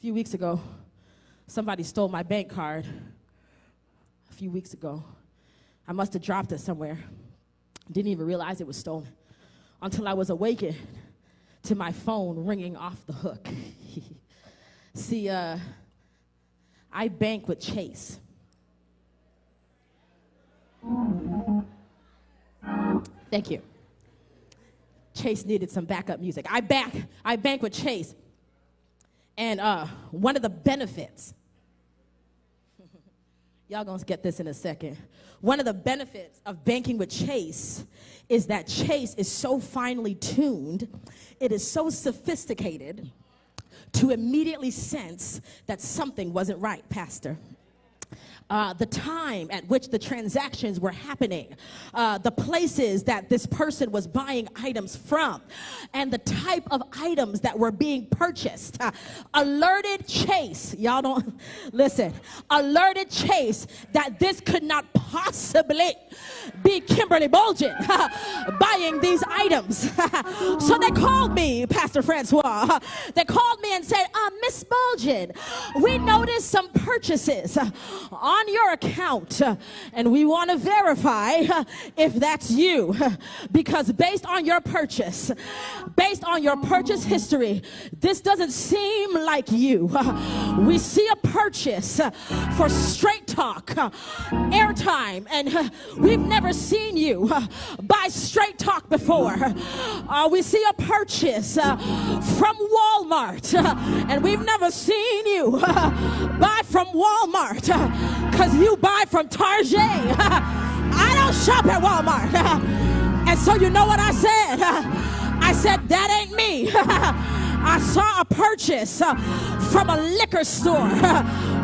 A few weeks ago, somebody stole my bank card. A few weeks ago, I must have dropped it somewhere. Didn't even realize it was stolen until I was awakened to my phone ringing off the hook. See, uh, I bank with Chase. Thank you. Chase needed some backup music. I back, I bank with Chase. And uh, one of the benefits, y'all gonna get this in a second. One of the benefits of banking with Chase is that Chase is so finely tuned, it is so sophisticated to immediately sense that something wasn't right, Pastor uh, the time at which the transactions were happening, uh, the places that this person was buying items from, and the type of items that were being purchased. Uh, alerted Chase, y'all don't listen, alerted Chase that this could not possibly be Kimberly Bolgen buying these items. so they called me, Pastor Francois. They called me and said, uh, Miss Bolgen, we noticed some purchases on on your account uh, and we want to verify uh, if that's you because based on your purchase based on your purchase history this doesn't seem like you we see a purchase for straight talk airtime and we've never seen you buy straight talk before uh, we see a purchase uh, from Walmart uh, and we've never seen you buy from Walmart because you buy from Target. I don't shop at Walmart. and so you know what I said? I said, that ain't me. I saw a purchase uh, from a liquor store.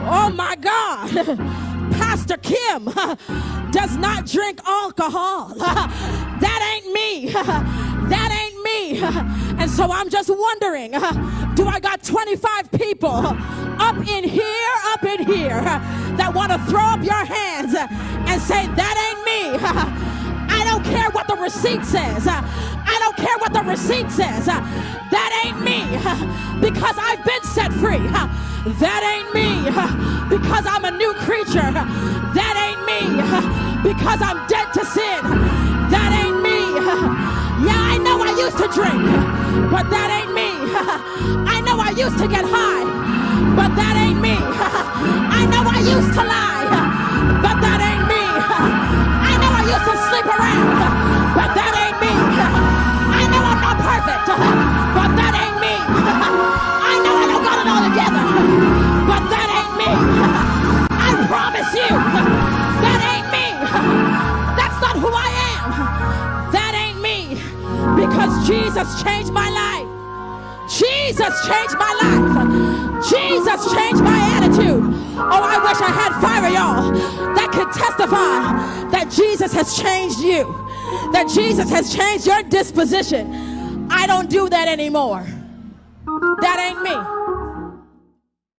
Oh my God. Pastor Kim does not drink alcohol. That ain't me. That ain't me. And so I'm just wondering do I got 25 people up in here, up in here, that want to throw up your hands and say, That ain't me? I don't care what the receipt says. I don't care what the receipt says. That ain't me because I've been set free. That ain't me because I'm a new creature. That ain't me because I'm dead to sin. That ain't me. Yeah, I know I used to drink, but that ain't me. I know I used to get high, but that ain't me. I know I used to lie, but that ain't me. I know I used to sleep around, Jesus changed my life. Jesus changed my life. Jesus changed my attitude. Oh, I wish I had five of y'all that could testify that Jesus has changed you, that Jesus has changed your disposition. I don't do that anymore. That ain't me.